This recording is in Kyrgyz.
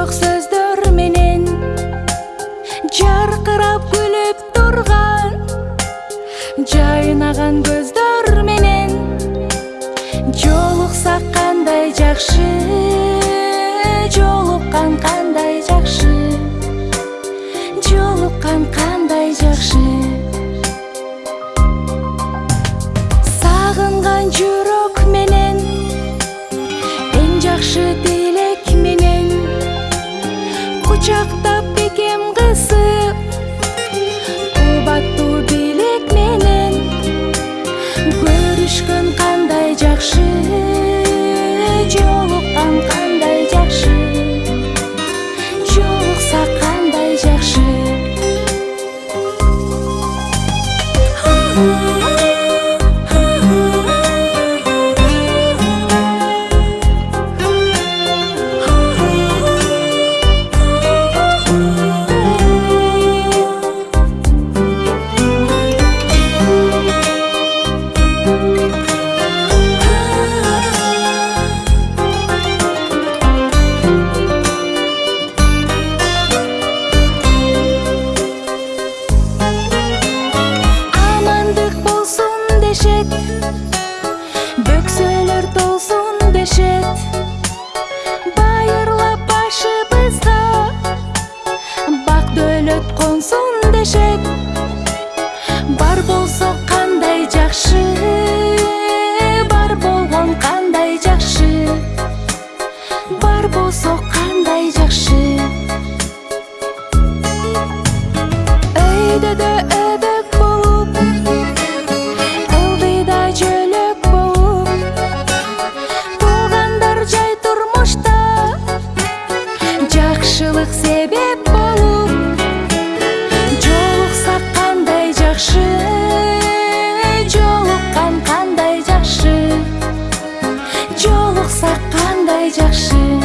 жок сөздөр менен. Жаркырап күлүп турган жайнаган көздөр менен. Жолуксак кандай жакшы жолуккан кандай ocakta өбөк болуп ылдыйда жөлөк болуп туугандар жай турмушта жакшылык себеп болуп жолуксак кандай жакшы жолуккан кандай жакшы жолуксак кандай жакшы